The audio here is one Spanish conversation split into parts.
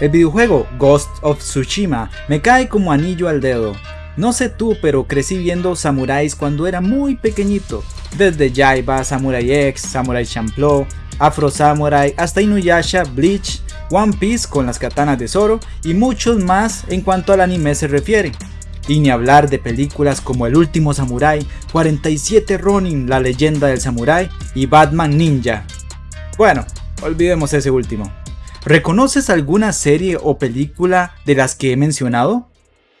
El videojuego Ghost of Tsushima me cae como anillo al dedo. No sé tú, pero crecí viendo samuráis cuando era muy pequeñito. Desde Jaiba, Samurai X, Samurai Champloo, Afro Samurai, hasta Inuyasha, Bleach, One Piece con las katanas de Zoro y muchos más en cuanto al anime se refiere. Y ni hablar de películas como El último Samurai, 47 Ronin, la leyenda del Samurai y Batman Ninja. Bueno, olvidemos ese último. ¿Reconoces alguna serie o película de las que he mencionado?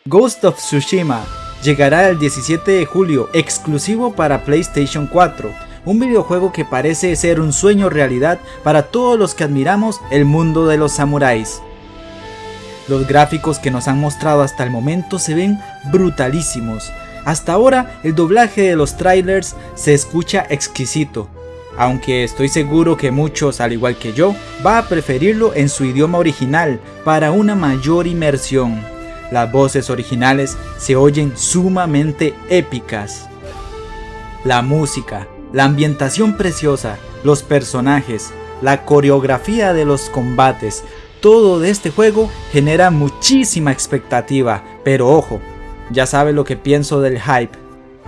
Ghost of Tsushima llegará el 17 de julio exclusivo para PlayStation 4, un videojuego que parece ser un sueño realidad para todos los que admiramos el mundo de los samuráis. Los gráficos que nos han mostrado hasta el momento se ven brutalísimos. Hasta ahora el doblaje de los trailers se escucha exquisito, aunque estoy seguro que muchos, al igual que yo, va a preferirlo en su idioma original para una mayor inmersión. Las voces originales se oyen sumamente épicas. La música, la ambientación preciosa, los personajes, la coreografía de los combates, todo de este juego genera muchísima expectativa, pero ojo, ya sabe lo que pienso del hype.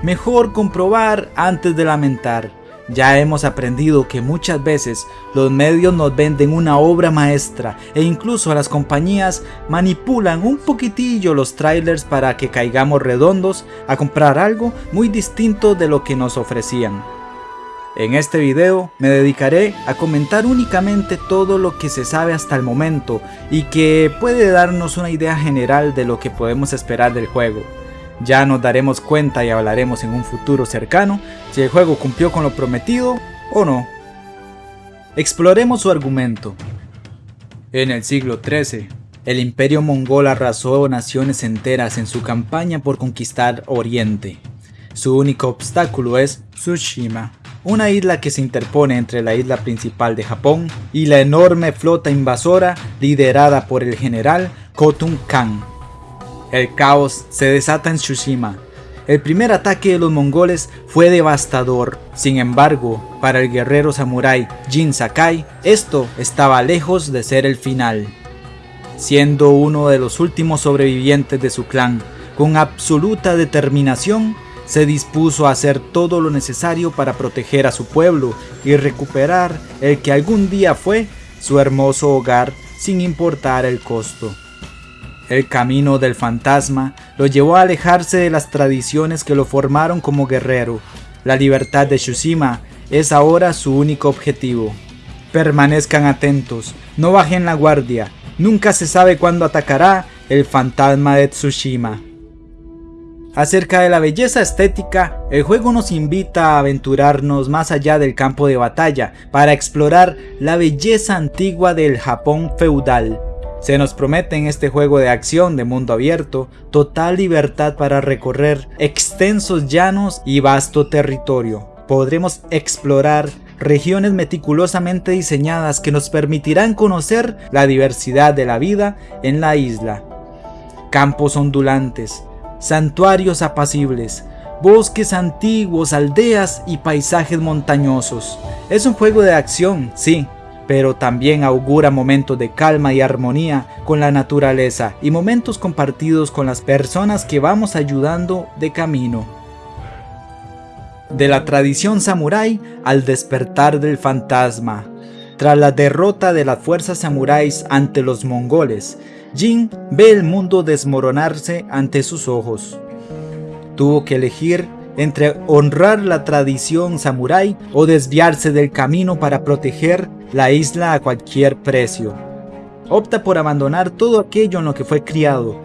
Mejor comprobar antes de lamentar. Ya hemos aprendido que muchas veces los medios nos venden una obra maestra e incluso las compañías manipulan un poquitillo los trailers para que caigamos redondos a comprar algo muy distinto de lo que nos ofrecían. En este video me dedicaré a comentar únicamente todo lo que se sabe hasta el momento y que puede darnos una idea general de lo que podemos esperar del juego. Ya nos daremos cuenta y hablaremos en un futuro cercano si el juego cumplió con lo prometido o no. Exploremos su argumento. En el siglo XIII, el imperio mongol arrasó naciones enteras en su campaña por conquistar Oriente. Su único obstáculo es Tsushima, una isla que se interpone entre la isla principal de Japón y la enorme flota invasora liderada por el general Khotun Khan. El caos se desata en Tsushima. El primer ataque de los mongoles fue devastador, sin embargo, para el guerrero samurái Jin Sakai, esto estaba lejos de ser el final. Siendo uno de los últimos sobrevivientes de su clan, con absoluta determinación, se dispuso a hacer todo lo necesario para proteger a su pueblo y recuperar el que algún día fue su hermoso hogar sin importar el costo. El camino del fantasma lo llevó a alejarse de las tradiciones que lo formaron como guerrero. La libertad de Tsushima es ahora su único objetivo. Permanezcan atentos, no bajen la guardia, nunca se sabe cuándo atacará el fantasma de Tsushima. Acerca de la belleza estética, el juego nos invita a aventurarnos más allá del campo de batalla para explorar la belleza antigua del Japón feudal. Se nos promete en este juego de acción de mundo abierto total libertad para recorrer extensos llanos y vasto territorio. Podremos explorar regiones meticulosamente diseñadas que nos permitirán conocer la diversidad de la vida en la isla. Campos ondulantes, santuarios apacibles, bosques antiguos, aldeas y paisajes montañosos. Es un juego de acción, sí, pero también augura momentos de calma y armonía con la naturaleza y momentos compartidos con las personas que vamos ayudando de camino. De la tradición samurái al despertar del fantasma. Tras la derrota de las fuerzas samuráis ante los mongoles, Jin ve el mundo desmoronarse ante sus ojos. Tuvo que elegir entre honrar la tradición samurái o desviarse del camino para proteger la isla a cualquier precio. Opta por abandonar todo aquello en lo que fue criado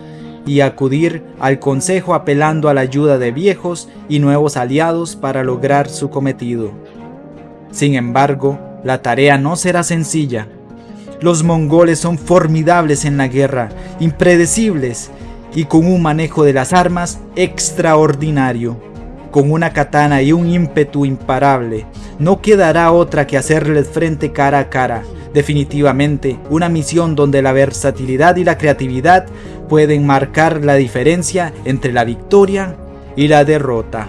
y acudir al consejo apelando a la ayuda de viejos y nuevos aliados para lograr su cometido. Sin embargo, la tarea no será sencilla. Los mongoles son formidables en la guerra, impredecibles y con un manejo de las armas extraordinario con una katana y un ímpetu imparable. No quedará otra que hacerles frente cara a cara. Definitivamente, una misión donde la versatilidad y la creatividad pueden marcar la diferencia entre la victoria y la derrota.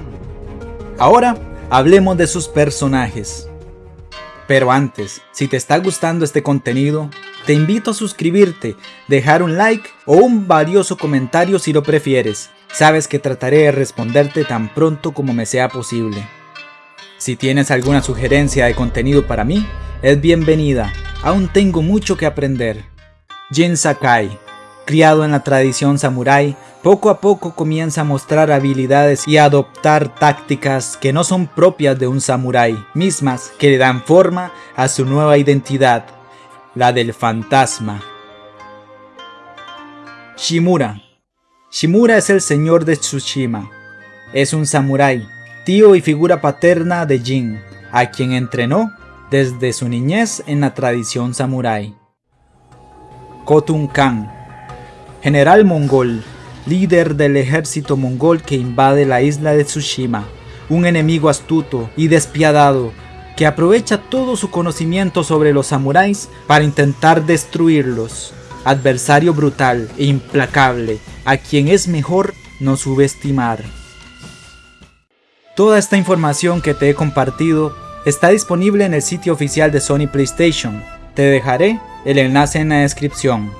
Ahora, hablemos de sus personajes. Pero antes, si te está gustando este contenido, Te invito a suscribirte, dejar un like o un valioso comentario si lo prefieres. Sabes que trataré de responderte tan pronto como me sea posible. Si tienes alguna sugerencia de contenido para mí, es bienvenida. Aún tengo mucho que aprender. Jin Sakai, criado en la tradición samurái, poco a poco comienza a mostrar habilidades y a adoptar tácticas que no son propias de un samurái, mismas que le dan forma a su nueva identidad, la del fantasma. Shimura Shimura es el señor de Tsushima. Es un samurái, tío y figura paterna de Jin, a quien entrenó desde su niñez en la tradición samurái. Kotun Khan General mongol, líder del ejército mongol que invade la isla de Tsushima, un enemigo astuto y despiadado que aprovecha todo su conocimiento sobre los samuráis para intentar destruirlos. Adversario brutal e implacable, a quien es mejor no subestimar. Toda esta información que te he compartido está disponible en el sitio oficial de Sony PlayStation. Te dejaré el enlace en la descripción.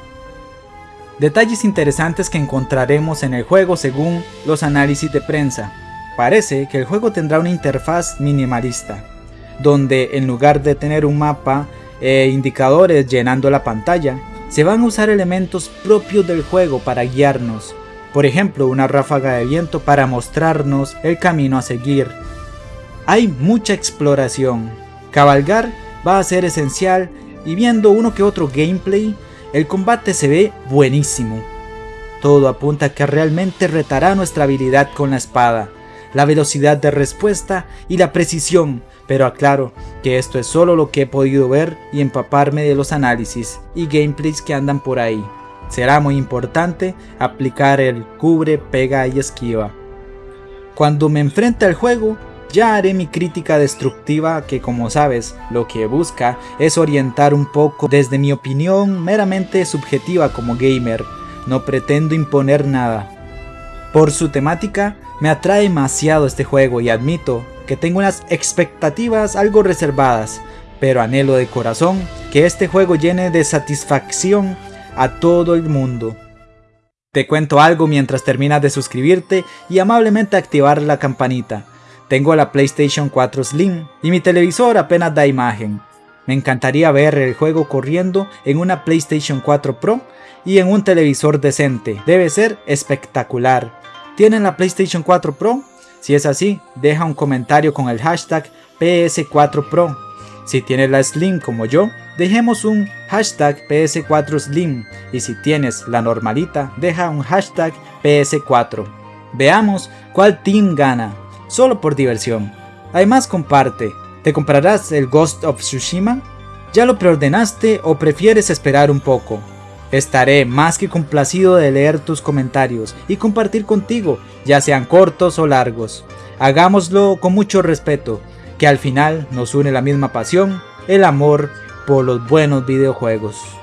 Detalles interesantes que encontraremos en el juego según los análisis de prensa. Parece que el juego tendrá una interfaz minimalista, donde en lugar de tener un mapa e indicadores llenando la pantalla, se van a usar elementos propios del juego para guiarnos, por ejemplo una ráfaga de viento para mostrarnos el camino a seguir. Hay mucha exploración, cabalgar va a ser esencial y viendo uno que otro gameplay, el combate se ve buenísimo. Todo apunta a que realmente retará nuestra habilidad con la espada, la velocidad de respuesta y la precisión, pero aclaro que esto es solo lo que he podido ver y empaparme de los análisis y gameplays que andan por ahí. Será muy importante aplicar el cubre, pega y esquiva. Cuando me enfrente al juego, ya haré mi crítica destructiva que como sabes, lo que busca es orientar un poco desde mi opinión meramente subjetiva como gamer, no pretendo imponer nada. Por su temática, me atrae demasiado este juego y admito que tengo unas expectativas algo reservadas, pero anhelo de corazón que este juego llene de satisfacción a todo el mundo. Te cuento algo mientras terminas de suscribirte y amablemente activar la campanita. Tengo la PlayStation 4 Slim y mi televisor apenas da imagen. Me encantaría ver el juego corriendo en una PlayStation 4 Pro y en un televisor decente. Debe ser espectacular. ¿Tienen la PlayStation 4 Pro? Si es así, deja un comentario con el hashtag PS4 Pro. Si tienes la Slim como yo, dejemos un hashtag PS4 Slim y si tienes la normalita, deja un hashtag PS4. Veamos cuál team gana, solo por diversión. Además comparte, ¿te comprarás el Ghost of Tsushima? ¿Ya lo preordenaste o prefieres esperar un poco? Estaré más que complacido de leer tus comentarios y compartir contigo, ya sean cortos o largos. Hagámoslo con mucho respeto, que al final nos une la misma pasión, el amor por los buenos videojuegos.